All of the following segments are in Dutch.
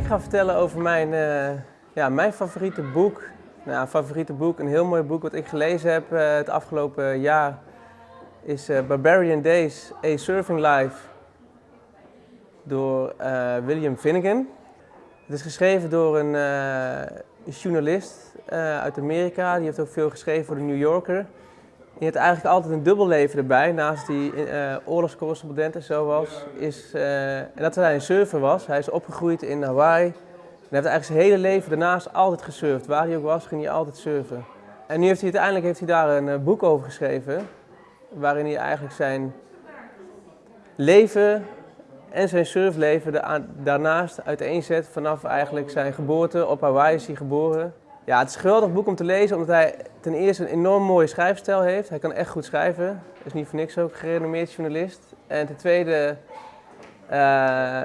Ik ga vertellen over mijn, eh, ja, mijn favoriete boek. Nou, favoriete boek, een heel mooi boek wat ik gelezen heb uh, het afgelopen jaar is uh, Barbarian Days, A Surfing Life door William Finnegan. Het is geschreven door een journalist uit Amerika, die heeft ook veel geschreven voor de New Yorker. Die heeft eigenlijk altijd een dubbel leven erbij, naast die uh, oorlogscorrespondent en zo was. Is, uh, en dat hij een surfer was. Hij is opgegroeid in Hawaii. En heeft eigenlijk zijn hele leven daarnaast altijd gesurfd. Waar hij ook was, ging hij altijd surfen. En nu heeft hij uiteindelijk heeft hij daar een uh, boek over geschreven. Waarin hij eigenlijk zijn leven en zijn surfleven daarnaast uiteenzet. Vanaf eigenlijk zijn geboorte. Op Hawaii is hij geboren. Ja, het is een geweldig boek om te lezen, omdat hij ten eerste een enorm mooie schrijfstijl heeft. Hij kan echt goed schrijven. is niet voor niks ook gerenommeerd journalist. En ten tweede uh,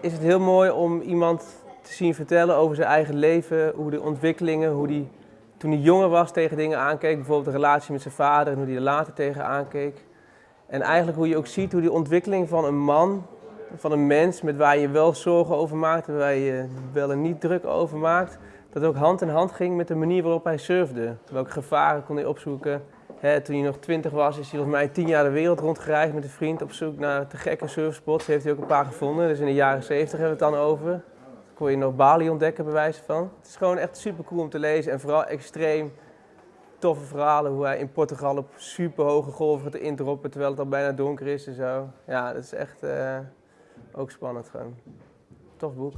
is het heel mooi om iemand te zien vertellen over zijn eigen leven, hoe de ontwikkelingen, hoe hij toen hij jonger was tegen dingen aankeek. Bijvoorbeeld de relatie met zijn vader en hoe hij er later tegen aankeek. En eigenlijk hoe je ook ziet hoe die ontwikkeling van een man, van een mens met waar je wel zorgen over maakt en waar je wel en niet druk over maakt, dat ook hand in hand ging met de manier waarop hij surfde. Welke gevaren kon hij opzoeken. toen hij nog twintig was, is hij volgens mij tien jaar de wereld rondgereisd met een vriend op zoek naar te gekke surfspots. Heeft hij ook een paar gevonden. Dus in de jaren 70 hebben we het dan over. Dan kon je nog Bali ontdekken, bij wijze van. Het is gewoon echt super cool om te lezen en vooral extreem toffe verhalen. Hoe hij in Portugal op super hoge golven gaat indroppen terwijl het al bijna donker is en zo. Ja, dat is echt uh, ook spannend gewoon. Tof boek.